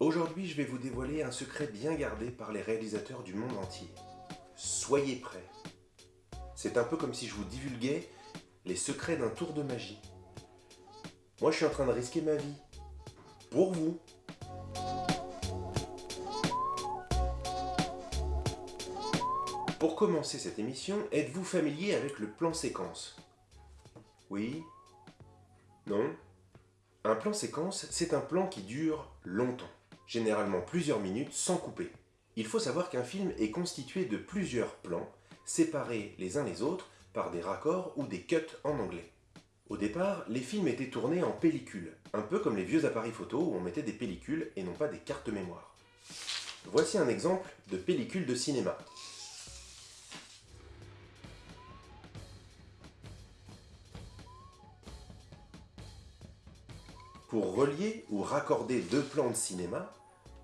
Aujourd'hui, je vais vous dévoiler un secret bien gardé par les réalisateurs du monde entier. Soyez prêts. C'est un peu comme si je vous divulguais les secrets d'un tour de magie. Moi, je suis en train de risquer ma vie. Pour vous. Pour commencer cette émission, êtes-vous familier avec le plan séquence? Oui Non Un plan séquence, c'est un plan qui dure longtemps généralement plusieurs minutes sans couper. Il faut savoir qu'un film est constitué de plusieurs plans, séparés les uns les autres par des raccords ou des cuts en anglais. Au départ, les films étaient tournés en pellicule, un peu comme les vieux appareils photo où on mettait des pellicules et non pas des cartes mémoire. Voici un exemple de pellicule de cinéma. Pour relier ou raccorder deux plans de cinéma,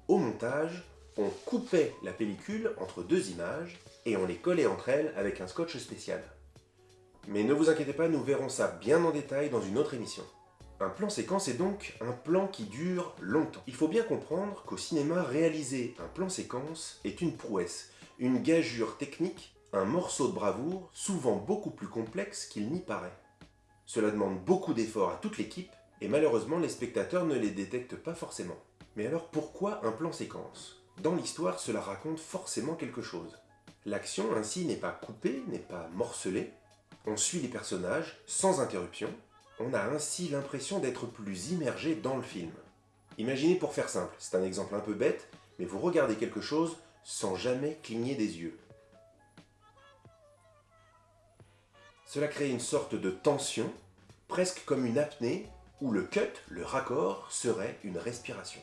au montage, on coupait la pellicule entre deux images et on les collait entre elles avec un scotch spécial. Mais ne vous inquiétez pas, nous verrons ça bien en détail dans une autre émission. Un plan séquence est donc un plan qui dure longtemps. Il faut bien comprendre qu'au cinéma, réaliser un plan séquence est une prouesse, une gageure technique, un morceau de bravoure, souvent beaucoup plus complexe qu'il n'y paraît. Cela demande beaucoup d'efforts à toute l'équipe, et malheureusement les spectateurs ne les détectent pas forcément. Mais alors pourquoi un plan séquence? Dans l'histoire, cela raconte forcément quelque chose. L'action ainsi n'est pas coupée, n'est pas morcelée. On suit les personnages sans interruption. On a ainsi l'impression d'être plus immergé dans le film. Imaginez pour faire simple, c'est un exemple un peu bête, mais vous regardez quelque chose sans jamais cligner des yeux. Cela crée une sorte de tension, presque comme une apnée, où le cut, le raccord, serait une respiration.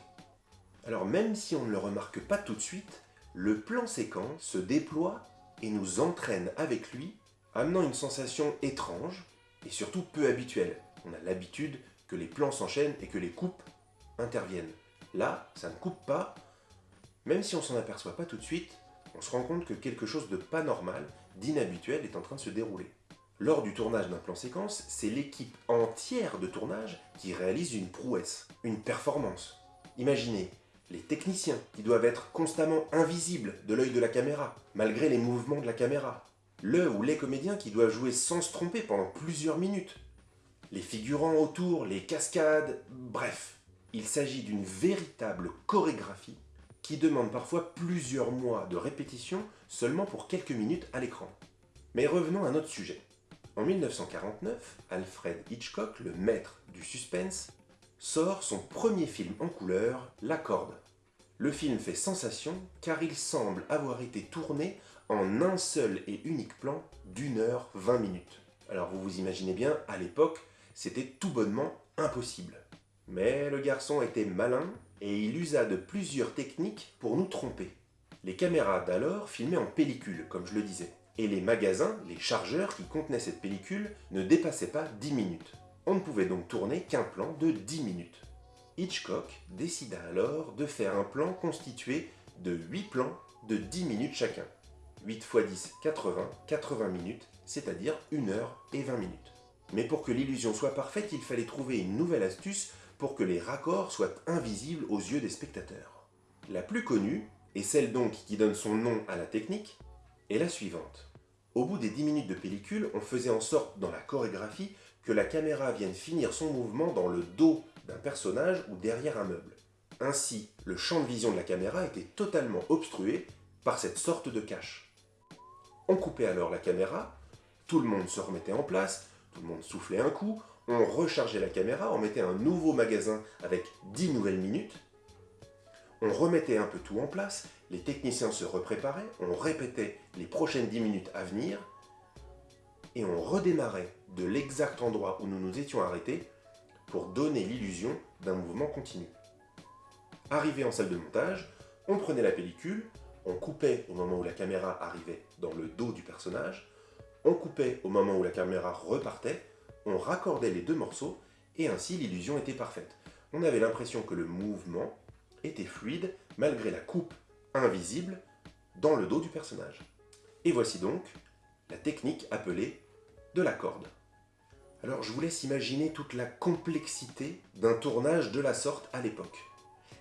Alors même si on ne le remarque pas tout de suite, le plan séquence se déploie et nous entraîne avec lui, amenant une sensation étrange et surtout peu habituelle. On a l'habitude que les plans s'enchaînent et que les coupes interviennent. Là, ça ne coupe pas, même si on s'en aperçoit pas tout de suite, on se rend compte que quelque chose de pas normal, d'inhabituel est en train de se dérouler. Lors du tournage d'un plan séquence, c'est l'équipe entière de tournage qui réalise une prouesse, une performance. Imaginez, les techniciens qui doivent être constamment invisibles de l'œil de la caméra, malgré les mouvements de la caméra. Le ou les comédiens qui doivent jouer sans se tromper pendant plusieurs minutes. Les figurants autour, les cascades, bref. Il s'agit d'une véritable chorégraphie qui demande parfois plusieurs mois de répétition seulement pour quelques minutes à l'écran. Mais revenons à notre sujet. En 1949, Alfred Hitchcock, le maître du suspense, sort son premier film en couleur, La Corde. Le film fait sensation car il semble avoir été tourné en un seul et unique plan d'une heure vingt minutes. Alors vous vous imaginez bien, à l'époque, c'était tout bonnement impossible. Mais le garçon était malin et il usa de plusieurs techniques pour nous tromper. Les caméras d'alors filmaient en pellicule, comme je le disais. Et les magasins, les chargeurs qui contenaient cette pellicule ne dépassaient pas 10 minutes. On ne pouvait donc tourner qu'un plan de 10 minutes. Hitchcock décida alors de faire un plan constitué de 8 plans de 10 minutes chacun. 8 x 10, 80, 80 minutes, c'est-à-dire 1 heure et 20 minutes. Mais pour que l'illusion soit parfaite, il fallait trouver une nouvelle astuce pour que les raccords soient invisibles aux yeux des spectateurs. La plus connue, et celle donc qui donne son nom à la technique, est la suivante. Au bout des 10 minutes de pellicule, on faisait en sorte dans la chorégraphie que la caméra vienne finir son mouvement dans le dos d'un personnage ou derrière un meuble. Ainsi, le champ de vision de la caméra était totalement obstrué par cette sorte de cache. On coupait alors la caméra, tout le monde se remettait en place, tout le monde soufflait un coup, on rechargeait la caméra, on mettait un nouveau magasin avec 10 nouvelles minutes, on remettait un peu tout en place, les techniciens se repréparaient, on répétait les prochaines 10 minutes à venir, et on redémarrait de l'exact endroit où nous nous étions arrêtés pour donner l'illusion d'un mouvement continu. Arrivé en salle de montage, on prenait la pellicule, on coupait au moment où la caméra arrivait dans le dos du personnage, on coupait au moment où la caméra repartait, on raccordait les deux morceaux, et ainsi l'illusion était parfaite. On avait l'impression que le mouvement était fluide malgré la coupe invisible dans le dos du personnage. Et voici donc la technique appelée de la corde. Alors je vous laisse imaginer toute la complexité d'un tournage de la sorte à l'époque.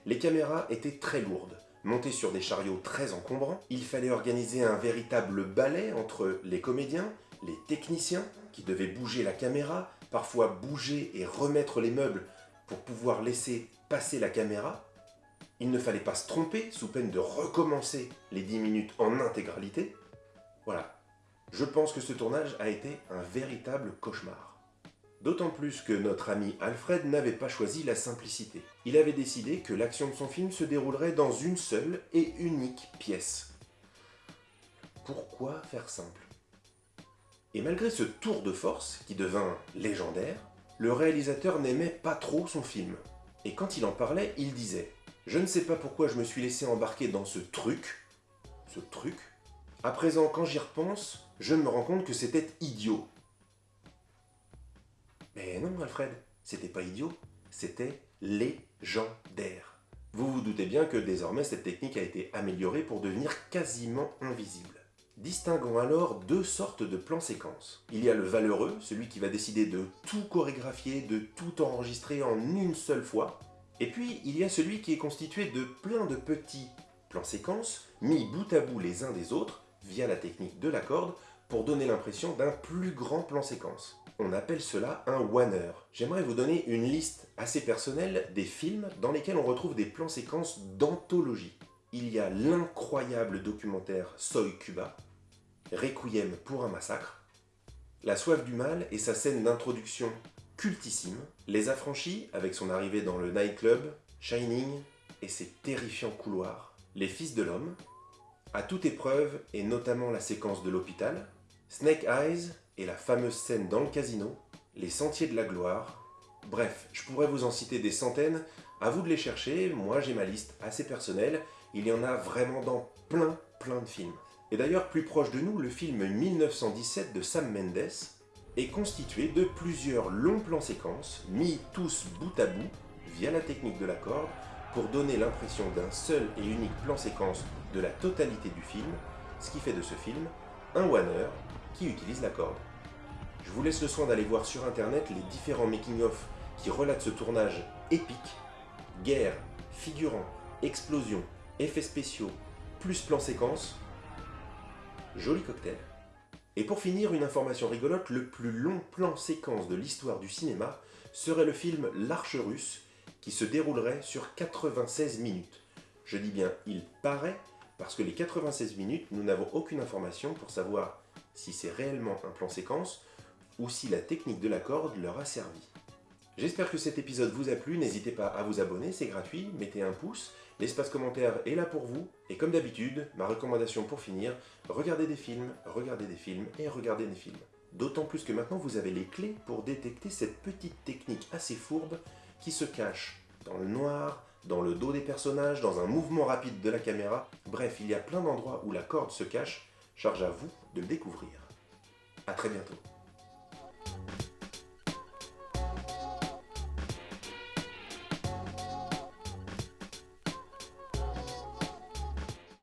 Les caméras étaient très lourdes, montées sur des chariots très encombrants. Il fallait organiser un véritable ballet entre les comédiens, les techniciens, qui devaient bouger la caméra, parfois bouger et remettre les meubles pour pouvoir laisser passer la caméra. Il ne fallait pas se tromper, sous peine de recommencer les 10 minutes en intégralité. Voilà, je pense que ce tournage a été un véritable cauchemar. D'autant plus que notre ami Alfred n'avait pas choisi la simplicité. Il avait décidé que l'action de son film se déroulerait dans une seule et unique pièce. Pourquoi faire simple? Et malgré ce tour de force, qui devint légendaire, le réalisateur n'aimait pas trop son film. Et quand il en parlait, il disait « Je ne sais pas pourquoi je me suis laissé embarquer dans ce truc, ce truc. À présent, quand j'y repense, je me rends compte que c'était idiot. Mais non, Alfred, c'était pas idiot, c'était légendaire. Vous vous doutez bien que désormais cette technique a été améliorée pour devenir quasiment invisible. Distinguons alors deux sortes de plans séquences. Il y a le valeureux, celui qui va décider de tout chorégraphier, de tout enregistrer en une seule fois. Et puis, il y a celui qui est constitué de plein de petits plans séquences, mis bout à bout les uns des autres, via la technique de la corde, pour donner l'impression d'un plus grand plan séquence. On appelle cela un oneer. J'aimerais vous donner une liste assez personnelle des films dans lesquels on retrouve des plans séquences d'anthologie. Il y a l'incroyable documentaire Soy Cuba, Requiem pour un massacre, La soif du mal et sa scène d'introduction cultissime, Les affranchis avec son arrivée dans le nightclub, Shining et ses terrifiants couloirs, Les fils de l'homme, à toute épreuve et notamment la séquence de l'hôpital, Snake Eyes et la fameuse scène dans le casino, les sentiers de la gloire. Bref, je pourrais vous en citer des centaines, à vous de les chercher, moi j'ai ma liste assez personnelle, il y en a vraiment dans plein plein de films. Et d'ailleurs, plus proche de nous, le film 1917 de Sam Mendes est constitué de plusieurs longs plans séquences, mis tous bout à bout, via la technique de la corde, pour donner l'impression d'un seul et unique plan séquence de la totalité du film, ce qui fait de ce film un one qui utilise la corde. Je vous laisse le soin d'aller voir sur internet les différents making-of qui relatent ce tournage épique. Guerre, figurants, explosions, effets spéciaux, plus plan séquence. Joli cocktail. Et pour finir, une information rigolote, le plus long plan séquence de l'histoire du cinéma serait le film L'Arche russe, qui se déroulerait sur 96 minutes. Je dis bien « il paraît » parce que les 96 minutes, nous n'avons aucune information pour savoir si c'est réellement un plan séquence ou si la technique de la corde leur a servi. J'espère que cet épisode vous a plu, n'hésitez pas à vous abonner, c'est gratuit, mettez un pouce, l'espace commentaire est là pour vous, et comme d'habitude, ma recommandation pour finir, regardez des films, regardez des films et regardez des films. D'autant plus que maintenant vous avez les clés pour détecter cette petite technique assez fourbe qui se cache dans le noir, dans le dos des personnages, dans un mouvement rapide de la caméra, bref, il y a plein d'endroits où la corde se cache, charge à vous de le découvrir. A très bientôt.